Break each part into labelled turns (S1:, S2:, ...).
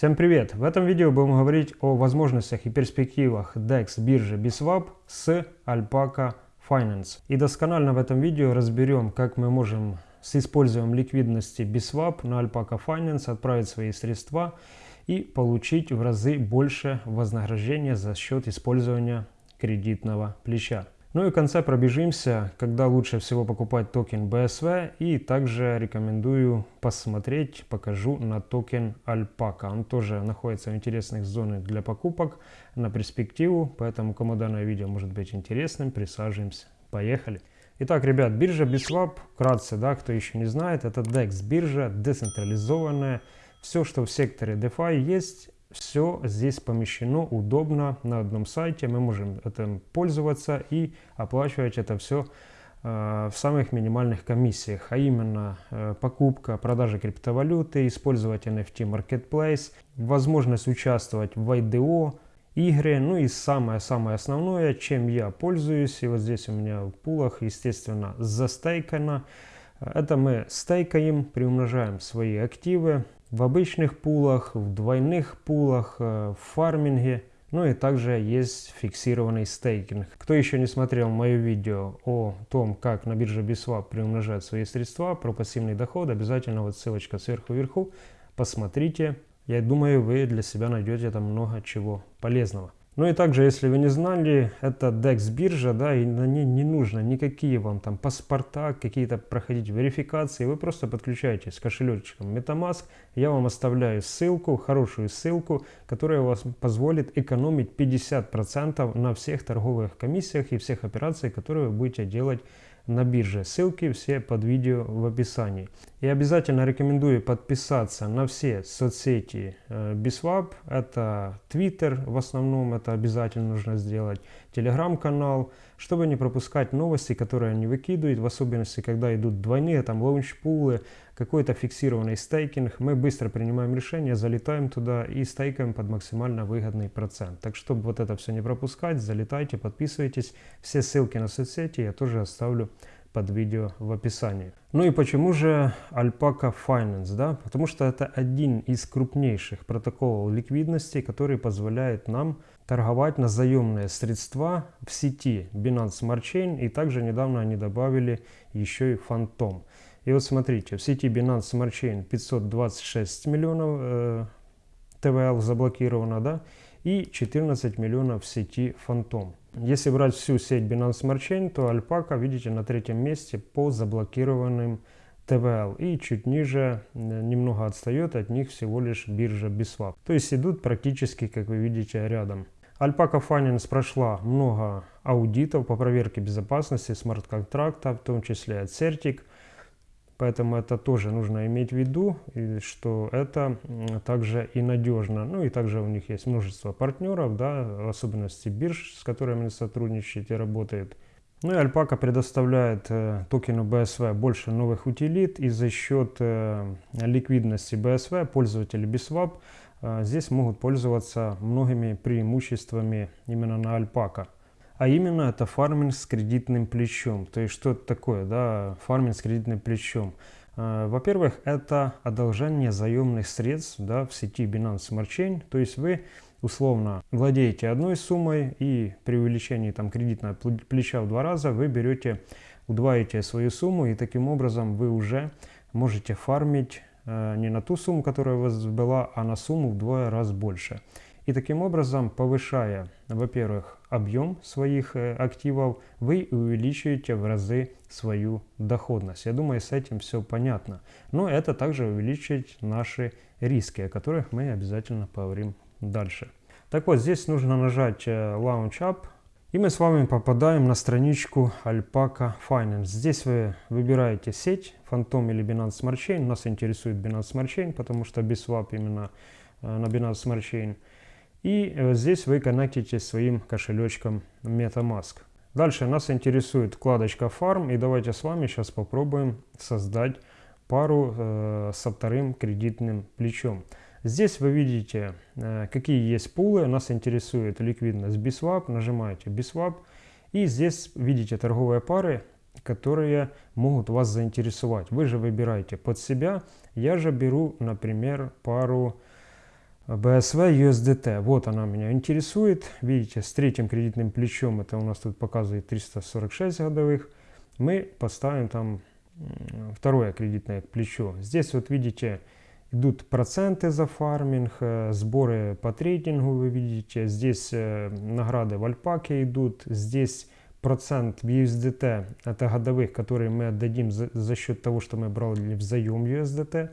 S1: Всем привет! В этом видео будем говорить о возможностях и перспективах DEX биржи BISWAP с Alpaca Finance. И досконально в этом видео разберем, как мы можем с использованием ликвидности BISWAP на Alpaca Finance отправить свои средства и получить в разы больше вознаграждения за счет использования кредитного плеча. Ну и в конце пробежимся, когда лучше всего покупать токен BSW и также рекомендую посмотреть, покажу на токен Alpaca. Он тоже находится в интересных зонах для покупок на перспективу, поэтому кому данное видео может быть интересным, присаживаемся. Поехали! Итак, ребят, биржа Biswap, вкратце, да, кто еще не знает, это DEX биржа, децентрализованная. Все, что в секторе DeFi есть, все здесь помещено удобно на одном сайте. Мы можем этим пользоваться и оплачивать это все э, в самых минимальных комиссиях, а именно э, покупка, продажа криптовалюты, использовать NFT Marketplace, возможность участвовать в IDO, игры, ну и самое-самое основное, чем я пользуюсь, и вот здесь у меня в пулах, естественно, застейкано, это мы стейкаем, приумножаем свои активы, в обычных пулах, в двойных пулах, э, в фарминге. Ну и также есть фиксированный стейкинг. Кто еще не смотрел мое видео о том, как на бирже Biswap приумножать свои средства, про пассивный доход, обязательно вот ссылочка сверху вверху. Посмотрите. Я думаю, вы для себя найдете там много чего полезного. Ну и также, если вы не знали, это DEX биржа, да, и на ней не нужно никакие вам там паспорта, какие-то проходить верификации. Вы просто подключаетесь с кошелечком MetaMask. Я вам оставляю ссылку, хорошую ссылку, которая вас позволит экономить 50% на всех торговых комиссиях и всех операциях, которые вы будете делать на бирже. Ссылки все под видео в описании. И обязательно рекомендую подписаться на все соцсети э, Biswap. Это Twitter в основном, это обязательно нужно сделать. Телеграм-канал, чтобы не пропускать новости, которые они выкидывают, в особенности, когда идут двойные, там лаунчпулы, какой-то фиксированный стейкинг. Мы быстро принимаем решение, залетаем туда и стейкаем под максимально выгодный процент. Так, чтобы вот это все не пропускать, залетайте, подписывайтесь. Все ссылки на соцсети я тоже оставлю под видео в описании. Ну и почему же Alpaca Finance? Да? Потому что это один из крупнейших протоколов ликвидности, который позволяет нам торговать на заемные средства в сети Binance Smart Chain. И также недавно они добавили еще и Phantom. И вот смотрите, в сети Binance Smart Chain 526 миллионов э, ТВЛ заблокировано, да, и 14 миллионов в сети Phantom. Если брать всю сеть Binance Smart Chain, то Alpaca, видите, на третьем месте по заблокированным ТВЛ. И чуть ниже, э, немного отстает от них всего лишь биржа Biswap. То есть идут практически, как вы видите, рядом. Alpaca Finance прошла много аудитов по проверке безопасности смарт-контракта, в том числе от Certic. Поэтому это тоже нужно иметь в виду, что это также и надежно. Ну и также у них есть множество партнеров, да, в особенности бирж, с которыми они сотрудничают и работают. Ну и Alpaca предоставляет э, токену BSV больше новых утилит, и за счет э, ликвидности BSV пользователи BISWAP э, здесь могут пользоваться многими преимуществами именно на Alpaca. А именно это фарминг с кредитным плечом. То есть что это такое, да, фарминг с кредитным плечом? А, во-первых, это одолжение заемных средств да, в сети Binance Smart Chain. То есть вы условно владеете одной суммой и при увеличении там, кредитного плеча в два раза вы берете, удваиваете свою сумму и таким образом вы уже можете фармить э, не на ту сумму, которая у вас была, а на сумму вдвое раз больше. И таким образом, повышая, во-первых, объем своих э, активов, вы увеличиваете в разы свою доходность. Я думаю, с этим все понятно. Но это также увеличивает наши риски, о которых мы обязательно поговорим дальше. Так вот, здесь нужно нажать э, Launch Up, и мы с вами попадаем на страничку Alpaca Finance. Здесь вы выбираете сеть, Phantom или Binance Smart Chain. Нас интересует Binance Smart Chain, потому что BISWAP именно э, на Binance Smart Chain. И э, здесь вы коннектите своим кошелечком MetaMask. Дальше нас интересует вкладочка Farm. И давайте с вами сейчас попробуем создать пару э, со вторым кредитным плечом. Здесь вы видите, э, какие есть пулы. Нас интересует ликвидность BISWAP. Нажимаете BISWAP. И здесь видите торговые пары, которые могут вас заинтересовать. Вы же выбираете под себя. Я же беру, например, пару BSV USDT. Вот она меня интересует. Видите, с третьим кредитным плечом, это у нас тут показывает 346 годовых, мы поставим там второе кредитное плечо. Здесь вот видите, идут проценты за фарминг, э, сборы по трейдингу вы видите. Здесь э, награды в альпаке идут. Здесь процент в USDT, это годовых, которые мы отдадим за, за счет того, что мы брали в заем USDT.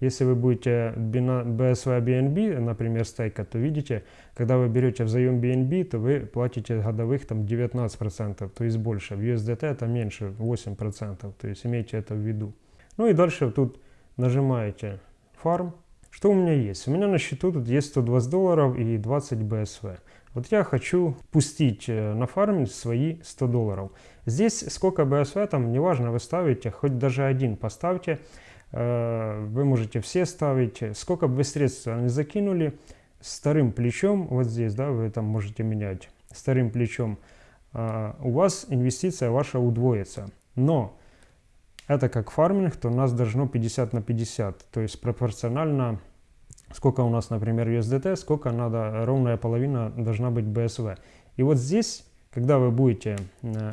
S1: Если вы будете BSV BNB, например, стейка, то видите, когда вы берете в заем BNB, то вы платите годовых там 19%, то есть больше. В USDT это меньше, 8%, то есть имейте это в виду. Ну и дальше тут нажимаете Farm. Что у меня есть? У меня на счету тут есть 120 долларов и 20 BSV. Вот я хочу пустить э, на фарминг свои 100 долларов. Здесь сколько BSV, там неважно, вы ставите, хоть даже один поставьте. Э, вы можете все ставить. Сколько бы вы средств не закинули, с вторым плечом, вот здесь, да, вы там можете менять, с вторым плечом, э, у вас инвестиция ваша удвоится. Но это как фарминг, то у нас должно 50 на 50, то есть пропорционально сколько у нас, например, USDT, сколько надо, ровная половина должна быть BSV. И вот здесь, когда вы будете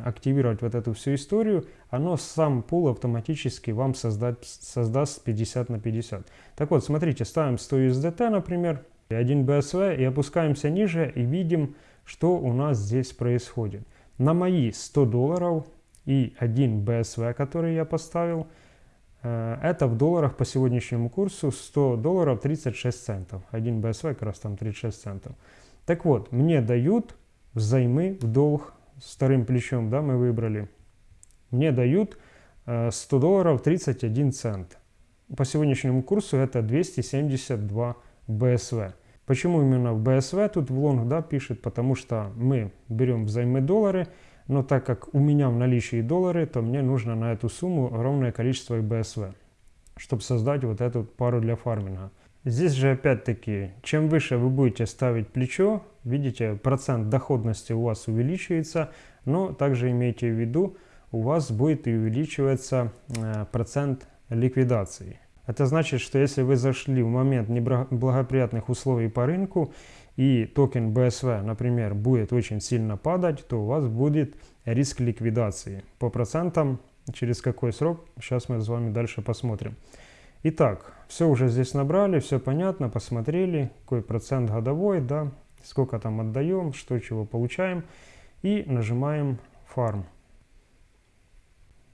S1: активировать вот эту всю историю, оно сам пул автоматически вам создать, создаст 50 на 50. Так вот, смотрите, ставим 100 USDT, например, и 1 BSV, и опускаемся ниже, и видим, что у нас здесь происходит. На мои 100 долларов и 1 BSV, который я поставил, Э, это в долларах по сегодняшнему курсу 100 долларов 36 центов. Один BSV как раз там 36 центов. Так вот, мне дают взаймы в долг вторым плечом, да, мы выбрали. Мне дают 100 э, долларов 31 цент. По сегодняшнему курсу это 272 BSV. Почему именно в BSV тут в лонг да, пишет? Потому что мы берем взаймы доллары, но так как у меня в наличии доллары, то мне нужно на эту сумму ровное количество BSV, чтобы создать вот эту пару для фарминга. Здесь же опять-таки, чем выше вы будете ставить плечо, видите, процент доходности у вас увеличивается, но также имейте в виду, у вас будет и увеличиваться э, процент ликвидации. Это значит, что если вы зашли в момент неблагоприятных условий по рынку и токен BSV, например, будет очень сильно падать, то у вас будет риск ликвидации. По процентам, через какой срок, сейчас мы с вами дальше посмотрим. Итак, все уже здесь набрали, все понятно, посмотрели, какой процент годовой, да, сколько там отдаем, что чего получаем. И нажимаем Farm.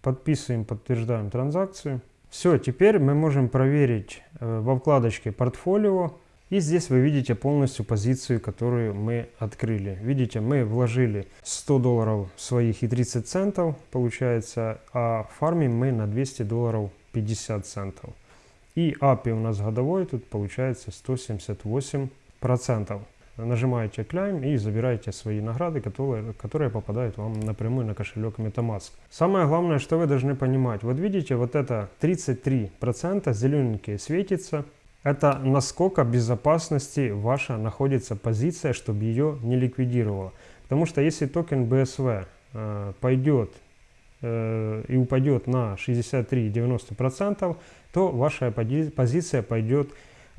S1: Подписываем, подтверждаем транзакцию. Все, теперь мы можем проверить э, во вкладочке портфолио. И здесь вы видите полностью позицию, которую мы открыли. Видите, мы вложили 100 долларов своих и 30 центов, получается, а фармим мы на 200 долларов 50 центов. И API у нас годовой, тут получается 178 процентов нажимаете Climb и забираете свои награды, которые, которые попадают вам напрямую на кошелек MetaMask. Самое главное, что вы должны понимать, вот видите, вот это 33% зелененькие светится, это насколько безопасности ваша находится позиция, чтобы ее не ликвидировало. Потому что если токен BSV э, пойдет э, и упадет на 63-90%, то ваша позиция пойдет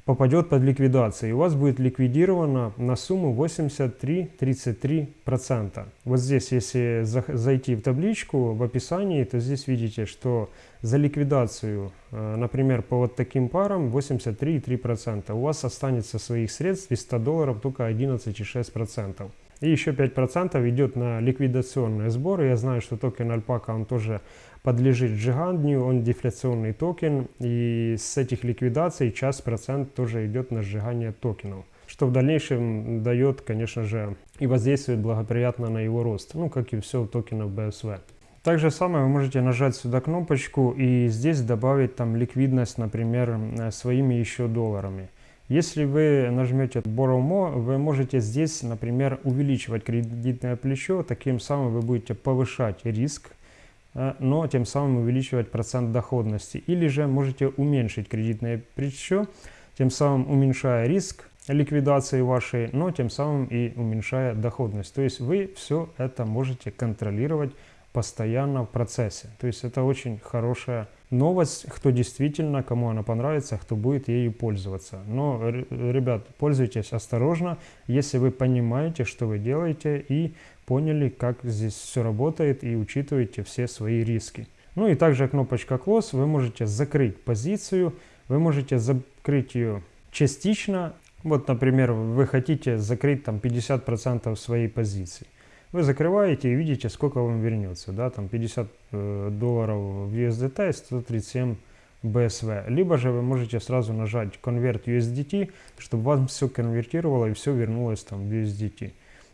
S1: попадет под ликвидацию, и у вас будет ликвидировано на сумму 83-33%. Вот здесь, если зайти в табличку в описании, то здесь видите, что за ликвидацию, э, например, по вот таким парам 83,3%. У вас останется своих средств из 100 долларов только 11,6%. И еще 5% идет на ликвидационные сборы. Я знаю, что токен Альпака, он тоже подлежит сжиганию, он дефляционный токен, и с этих ликвидаций час процент тоже идет на сжигание токенов, что в дальнейшем дает, конечно же, и воздействует благоприятно на его рост, ну, как и все у токенов BSW. Так же самое вы можете нажать сюда кнопочку и здесь добавить там ликвидность, например, своими еще долларами. Если вы нажмете Borrow More, вы можете здесь, например, увеличивать кредитное плечо, таким самым вы будете повышать риск Э, но тем самым увеличивать процент доходности. Или же можете уменьшить кредитное плечо, тем самым уменьшая риск ликвидации вашей, но тем самым и уменьшая доходность. То есть вы все это можете контролировать постоянно в процессе. То есть это очень хорошая новость, кто действительно, кому она понравится, кто будет ею пользоваться. Но, ребят, пользуйтесь осторожно, если вы понимаете, что вы делаете и поняли, как здесь все работает и учитываете все свои риски. Ну и также кнопочка Close, вы можете закрыть позицию, вы можете закрыть ее частично. Вот, например, вы хотите закрыть там 50% своей позиции. Вы закрываете и видите, сколько вам вернется. Да, там 50 э, долларов в USDT и 137 BSV. Либо же вы можете сразу нажать Convert USDT, чтобы вам все конвертировало и все вернулось там в USDT.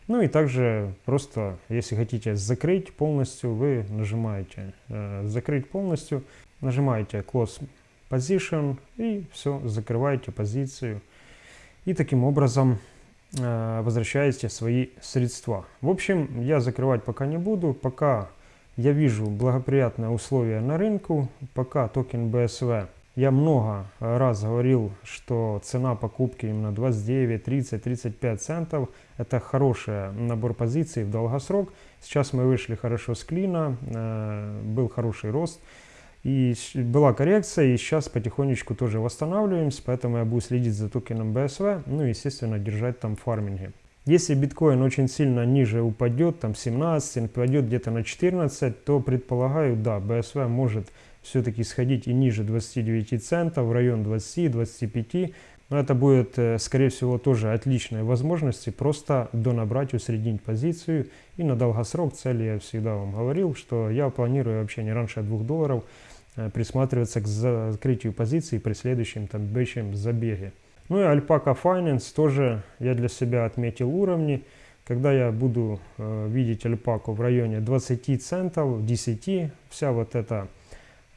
S1: Ну и также просто, если хотите закрыть полностью, вы нажимаете э, закрыть полностью, нажимаете Close Position и все, закрываете позицию. И таким образом возвращаете свои средства. В общем, я закрывать пока не буду, пока я вижу благоприятные условия на рынку, пока токен BSV я много раз говорил, что цена покупки именно 29, 30, 35 центов – это хороший набор позиций в долгосрок. Сейчас мы вышли хорошо с клина, э, был хороший рост. И была коррекция, и сейчас потихонечку тоже восстанавливаемся, поэтому я буду следить за токеном BSV, ну и, естественно, держать там фарминги. Если биткоин очень сильно ниже упадет, там 17, упадет где-то на 14, то предполагаю, да, BSV может все-таки сходить и ниже 29 центов, в район 20-25. Но это будет, э, скорее всего, тоже отличной возможности просто донабрать, усреднить позицию. И на долгосрок цели я всегда вам говорил, что я планирую вообще не раньше 2 долларов э, присматриваться к закрытию позиции при следующем там бэчем забеге. Ну и Alpaca Finance тоже я для себя отметил уровни. Когда я буду э, видеть альпаку в районе 20 центов, 10, вся вот эта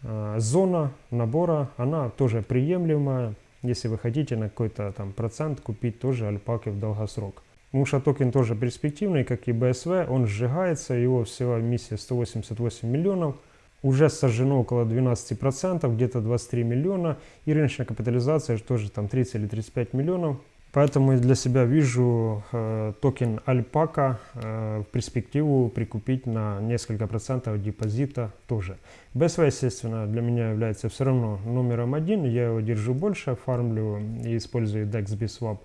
S1: Э, зона набора, она тоже приемлемая, если вы хотите на какой-то там процент купить тоже альпаки в долгосрок. Муша токен тоже перспективный, как и BSV, он сжигается, его всего миссия 188 миллионов, уже сожжено около 12%, где-то 23 миллиона, и рыночная капитализация тоже там 30 или 35 миллионов. Поэтому я для себя вижу э, токен Альпака э, в перспективу прикупить на несколько процентов депозита тоже. BSV, естественно, для меня является все равно номером один. Я его держу больше, фармлю и использую DEX BSwap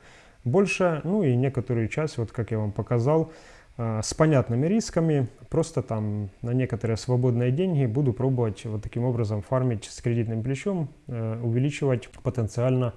S1: больше. Ну и некоторую часть, вот как я вам показал, э, с понятными рисками. Просто там на некоторые свободные деньги буду пробовать вот таким образом фармить с кредитным плечом, э, увеличивать потенциально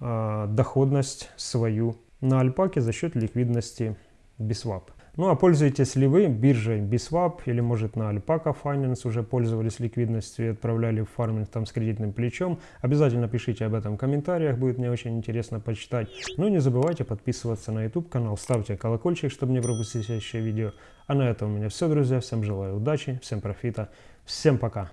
S1: доходность свою на альпаке за счет ликвидности BISWAP. Ну а пользуетесь ли вы биржей BISWAP или может на Alpaca Finance уже пользовались ликвидностью и отправляли в фарминг там с кредитным плечом? Обязательно пишите об этом в комментариях, будет мне очень интересно почитать. Ну и не забывайте подписываться на YouTube канал, ставьте колокольчик, чтобы не пропустить следующее видео. А на этом у меня все, друзья. Всем желаю удачи, всем профита, всем пока!